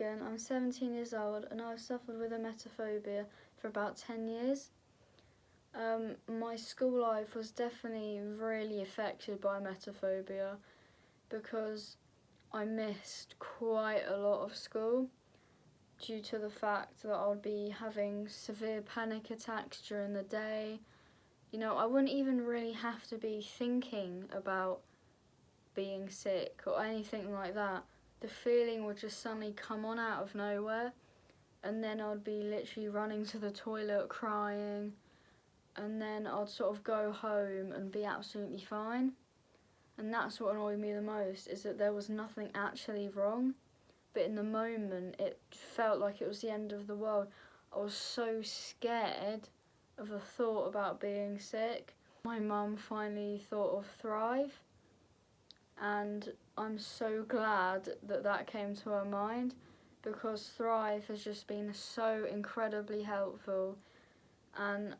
I'm 17 years old and I've suffered with a emetophobia for about 10 years. Um, my school life was definitely really affected by emetophobia because I missed quite a lot of school due to the fact that I would be having severe panic attacks during the day. You know, I wouldn't even really have to be thinking about being sick or anything like that the feeling would just suddenly come on out of nowhere. And then I'd be literally running to the toilet crying. And then I'd sort of go home and be absolutely fine. And that's what annoyed me the most is that there was nothing actually wrong. But in the moment it felt like it was the end of the world. I was so scared of the thought about being sick. My mum finally thought of Thrive and I'm so glad that that came to her mind because Thrive has just been so incredibly helpful. And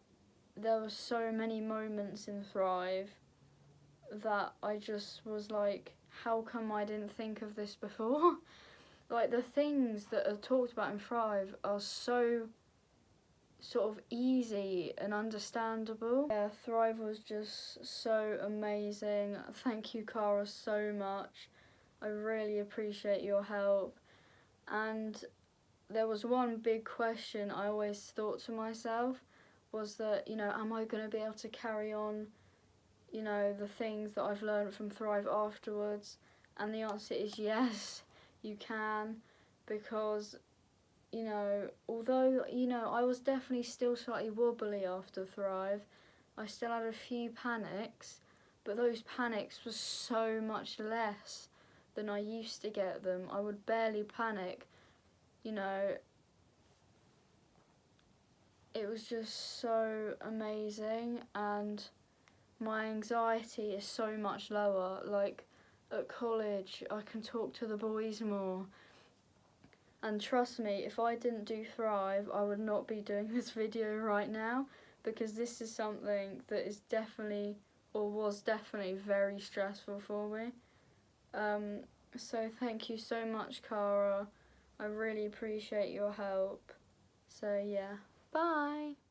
there were so many moments in Thrive that I just was like how come I didn't think of this before? Like the things that are talked about in Thrive are so sort of easy and understandable. Yeah, Thrive was just so amazing. Thank you, Cara, so much. I really appreciate your help. And there was one big question I always thought to myself was that, you know, am I going to be able to carry on, you know, the things that I've learned from Thrive afterwards? And the answer is yes, you can, because you know, although, you know, I was definitely still slightly wobbly after Thrive, I still had a few panics, but those panics were so much less than I used to get them. I would barely panic, you know. It was just so amazing and my anxiety is so much lower. Like at college, I can talk to the boys more and trust me, if I didn't do Thrive, I would not be doing this video right now because this is something that is definitely or was definitely very stressful for me. Um, so thank you so much, Cara. I really appreciate your help. So yeah, bye.